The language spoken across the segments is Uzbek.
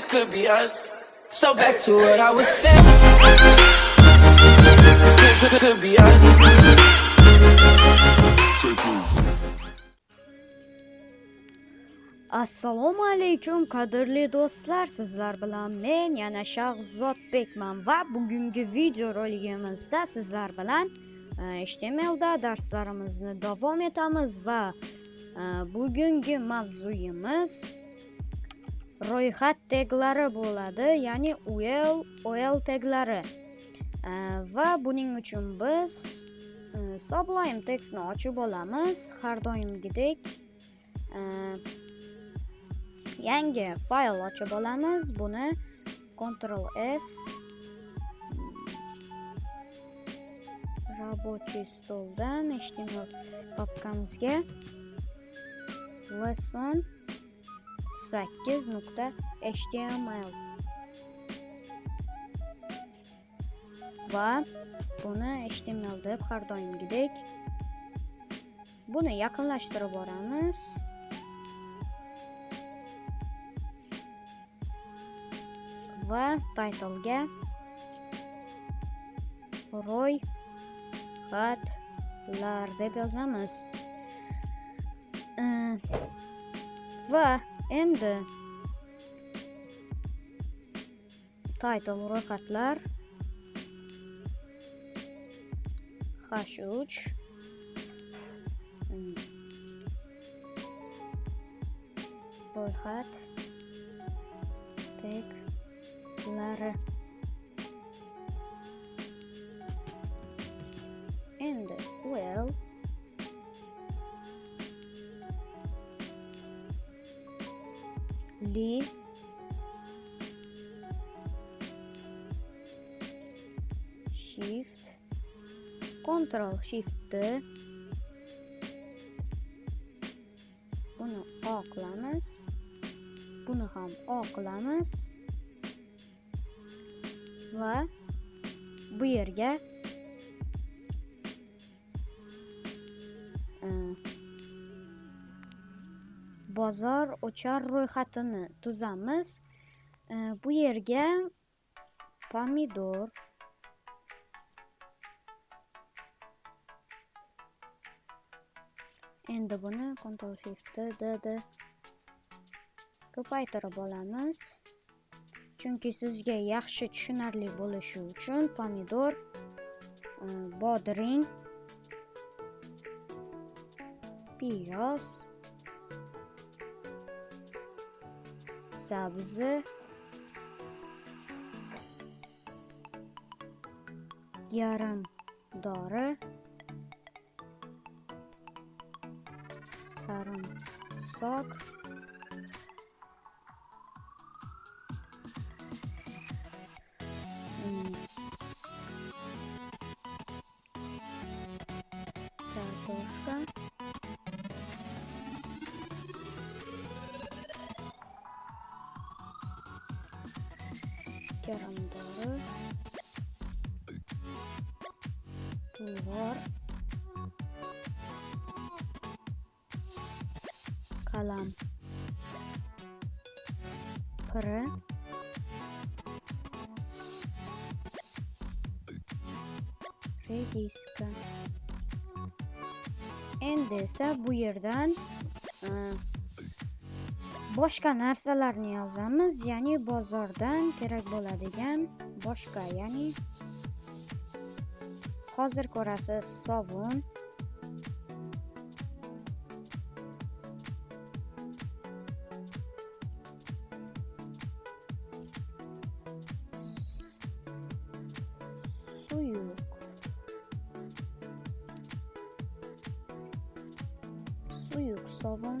this could be us. So back to what I was saying. Could, could, be us. assalomu alaykum qadrli do'stlar sizlar bilan men yana shahzodbekman va bugungi video roligimizda sizlar bilan e, htmlda darslarimizni davom etamiz va e, bugungi mavzuyimiz ro'yxat teglari bo'ladi ya'ni ul ol teglari va buning uchun biz e, sublime textni ochib olamiz. Har doimgidek e, yangi fayl ochib olamiz. Buni ctrl s mm, рабочий stoldan html papkamizga lesson 8.html va buni html deb har doimgidek buni yaqinlashtirib boramiz. Va titlega roy xatlar deb yozamiz. Э, va endi title ro'yxatlar h3 Mm. ro'yxat taglari li shift. Ctrl shift. D buni o qilamiz buni ham o qilamiz va bu yerga bozor o'char ro'yxatini tuzamiz. E, bu yerga pomidor endi buni ctrl shift d d ko'paytirib olamiz. Chunki sizga yaxshi tushunarli bo'lishi uchun pomidor e, bodring piyoz hesabımızı. Yarım doğru. Sarımsak. Kerem'de. Bulvar. Kalam. Pırı. Rediska. Endi esa bu yerdan ıı, boshqa narsalarni yozamiz, ya'ni bozordan kerak bo'ladigan boshqa, ya'ni hozir ko'rasiz sovun. Suyuq suyuq sovun.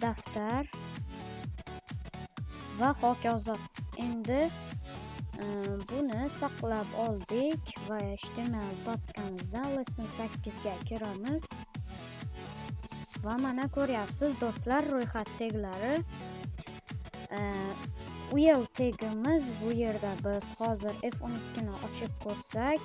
daftar va hokazo. Endi e, buni saqlab oldik va html papkamizdan lesson 8 ga kiramiz. Va mana ko'ryapsiz do'stlar ro'yxat teglari. E, Uyel tegimiz bu yerda biz hozir f12 ni ochib ko'rsak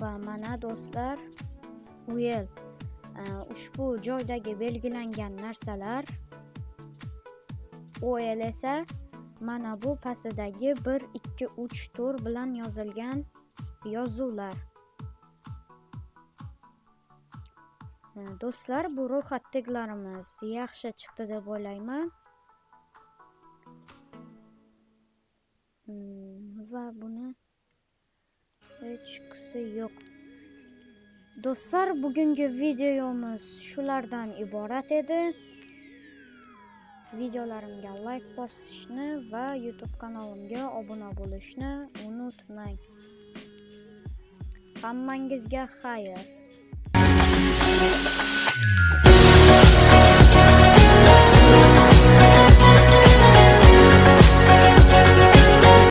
va mana do'stlar uyel e, ushbu joydagi belgilangan narsalar OL esa mana bu pastidagi 1 2 3 4 bilan yozilgan yozuvlar E, do'stlar bu ro'xatdeklarimiz yaxshi chiqdi deb o'ylayman. Hmm, va buni hechqisi yo'q. Do'stlar bugungi videomiz shulardan iborat edi. Videolarimga layk bosishni va youtube kanalimga obuna bo'lishni unutmang. Hammangizga xayr.